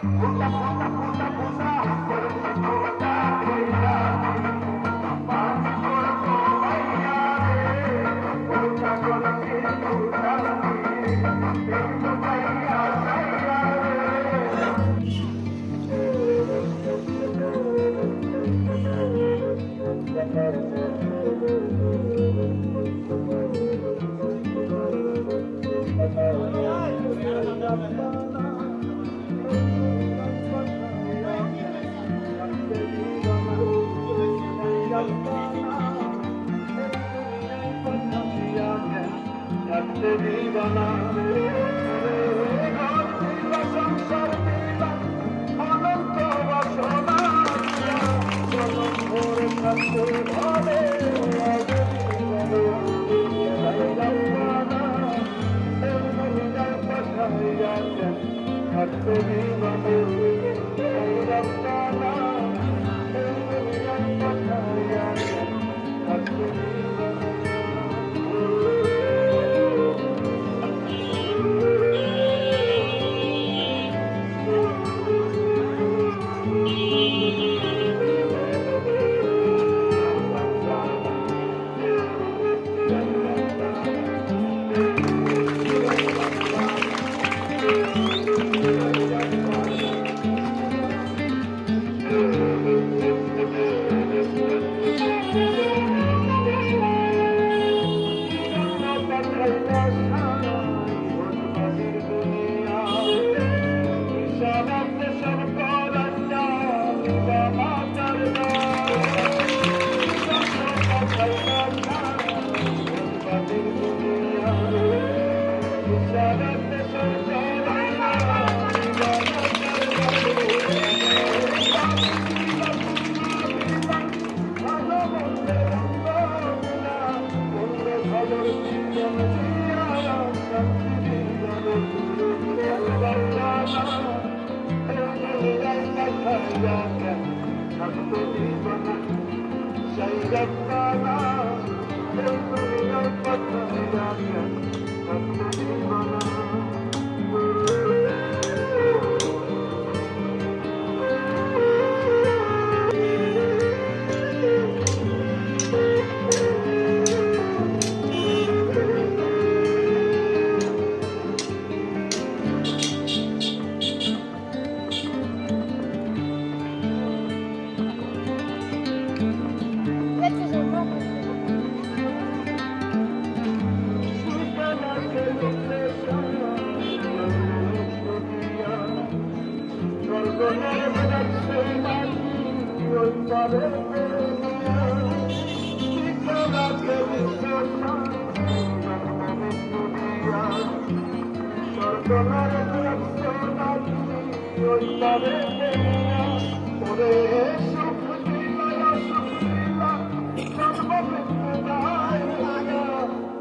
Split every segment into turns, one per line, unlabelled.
puta, puta, puta, puta, puta,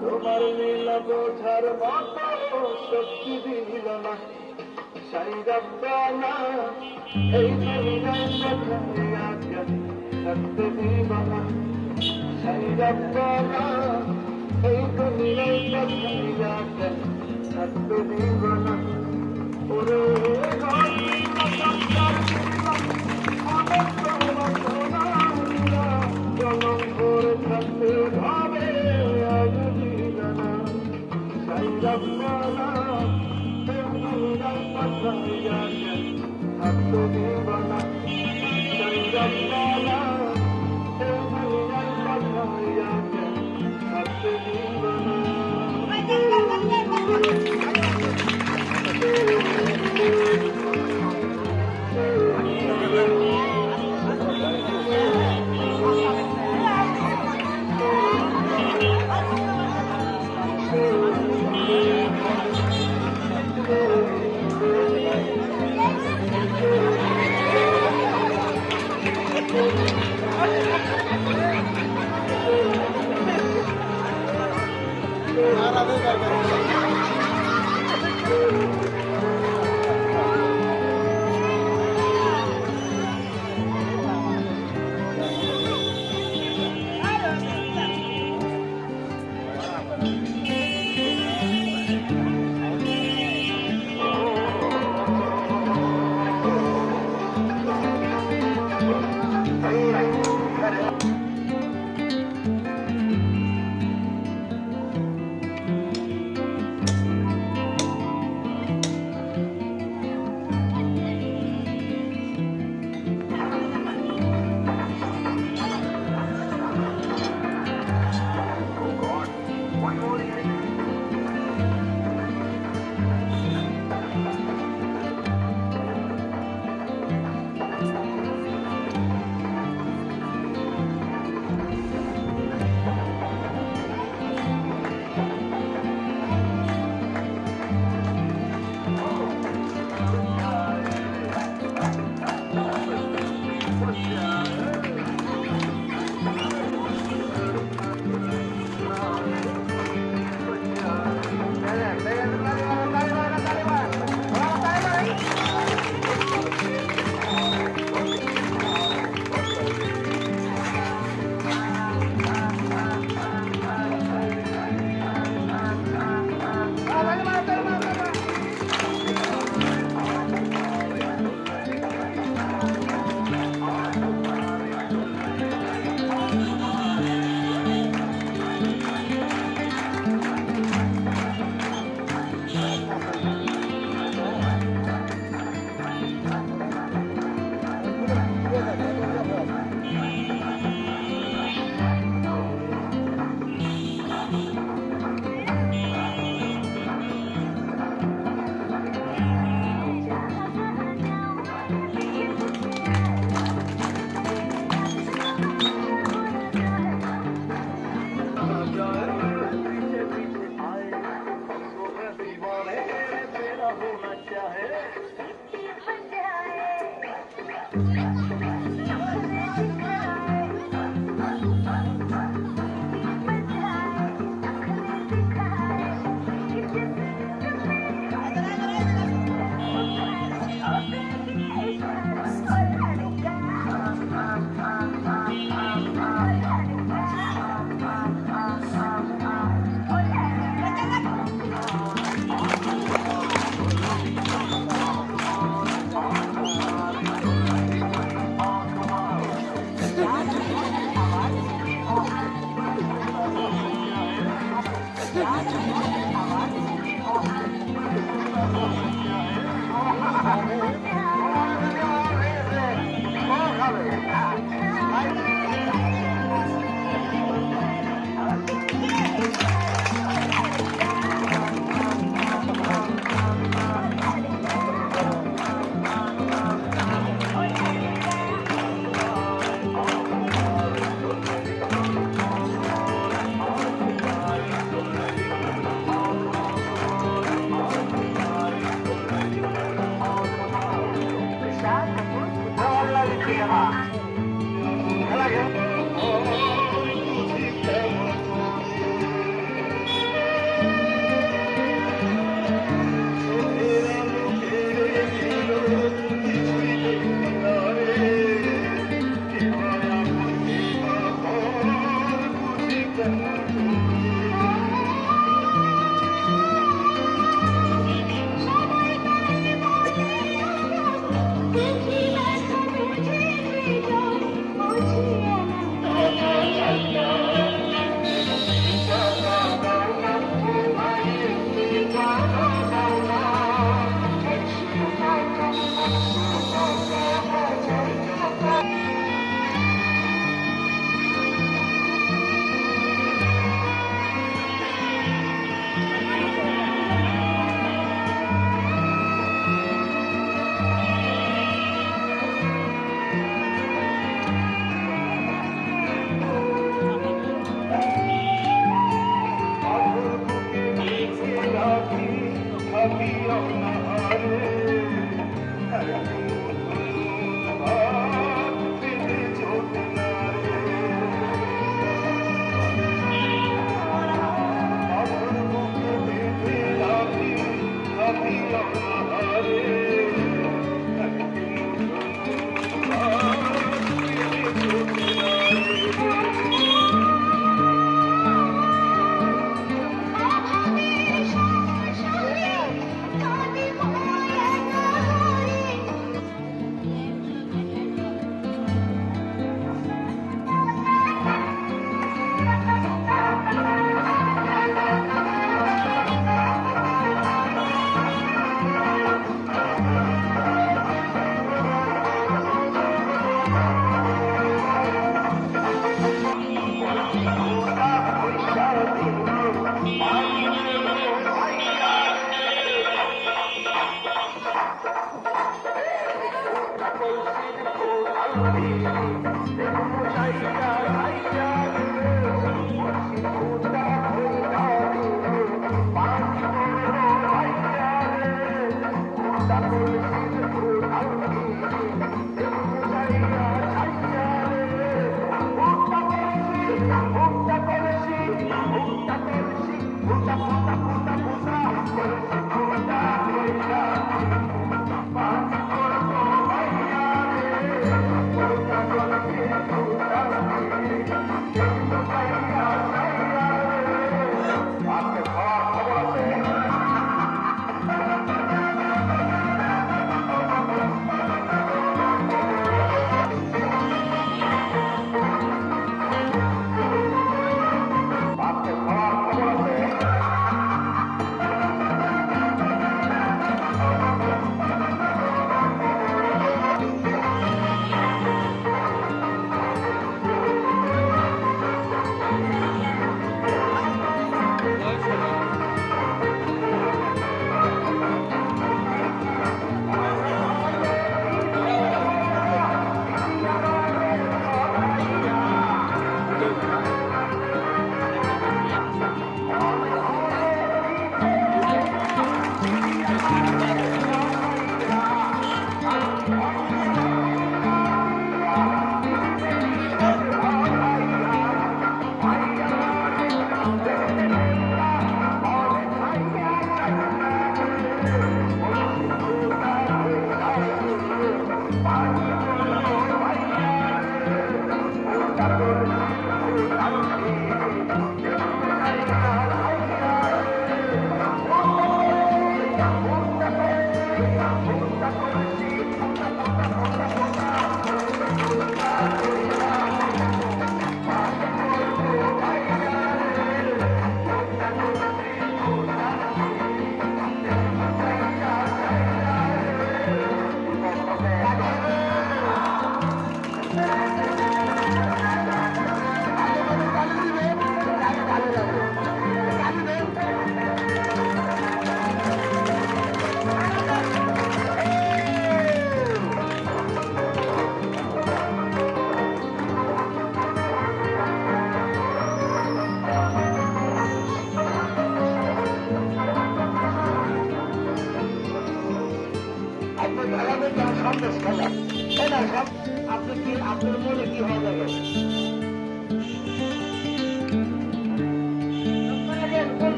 তোমার নীলা বোঝার মতো শক্তি দিল না। সাই রব্বানা এই দুনিয়ায় কোথায় আগে থাকতে দিব না সাই রব্বানা এই দুনিয়ায় কোথায় আগে থাকতে দিব না ওরে থাকতে ভাবে, আজ জীবনা সাই রব্বানা Valley. 为什